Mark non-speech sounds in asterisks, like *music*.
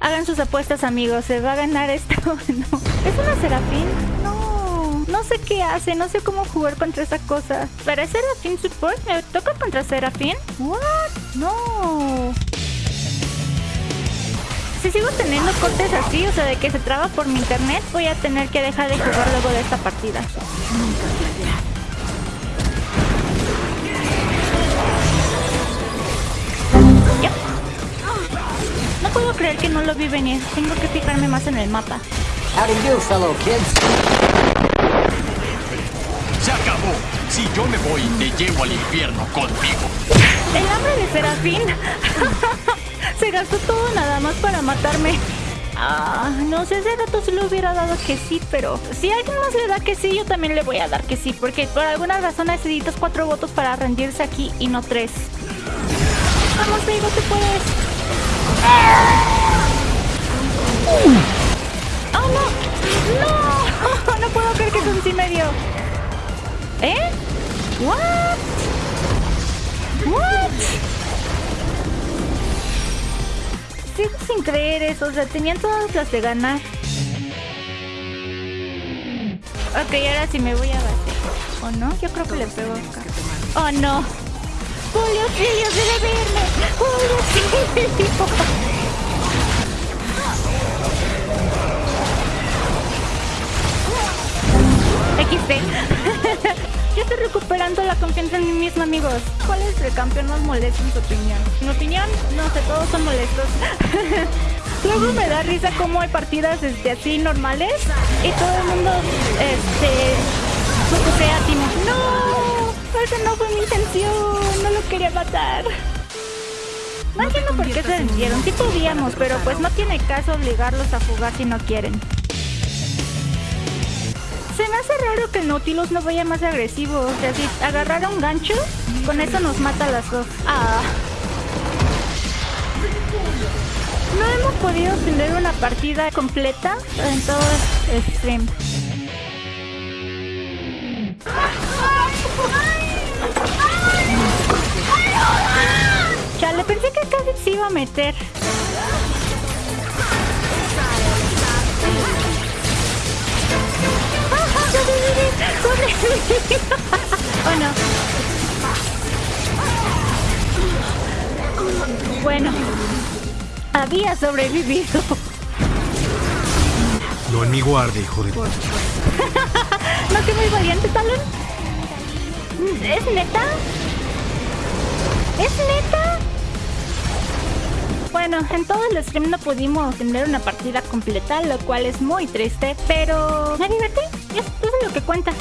Hagan sus apuestas, amigos. ¿Se va a ganar esto? *laughs* ¿Es una Serafín? No. No sé qué hace. No sé cómo jugar contra esa cosa. ¿Pero es Serafín Support? ¿Me toca contra Serafín? ¿What? No. Si sigo teniendo cortes así, o sea, de que se traba por mi internet, voy a tener que dejar de jugar luego de esta partida. Ya. Creer que no lo vi venir. Tengo que fijarme más en el mapa. How do you, fellow kids? Se acabó. Si yo me voy, te llevo al infierno conmigo. El hambre de Serafín. *laughs* Se gastó todo nada más para matarme. Ah, no sé, hace rato se le hubiera dado que sí, pero si alguien más le da que sí, yo también le voy a dar que sí, porque por alguna razón necesitas cuatro votos para rendirse aquí y no tres. Vamos, digo, te puedes. ¡Oh, no! ¡No! *laughs* No puedo creer que es un sí medio. ¿Eh? ¿What? ¿What? Sigo sin creer eso, o sea, tenían todas las de ganar. Ok, ahora sí me voy a bater. ¿O no? Yo creo que le pego acá. ¡Oh, no! ¡Julio Sillo debe verme! XD. *laughs* Yo estoy recuperando la confianza en mí misma, amigos. ¿Cuál es el campeón más molesto en tu opinión? En opinión, no sé, todos son molestos. *laughs* Luego me da risa cómo hay partidas este, así normales y todo el mundo este esa no fue mi intención, no lo quería matar. No entiendo por qué se rindieron, sí podíamos, pero pues no tiene caso obligarlos a jugar si no quieren. Se me hace raro que el Nautilus no vaya más agresivo. O sea, si agarrara un gancho, con eso nos mata a las dos. Ah. No hemos podido tener una partida completa en todo el stream. Pensé que casi se iba a meter. oh no. Bueno, había sobrevivido. No en mi guardia, hijo de... *laughs* ¿No que muy valiente, Talon? ¿Es neta? Bueno, en todo el stream no pudimos tener una partida completa, lo cual es muy triste, pero me divertí, eso es lo que cuenta.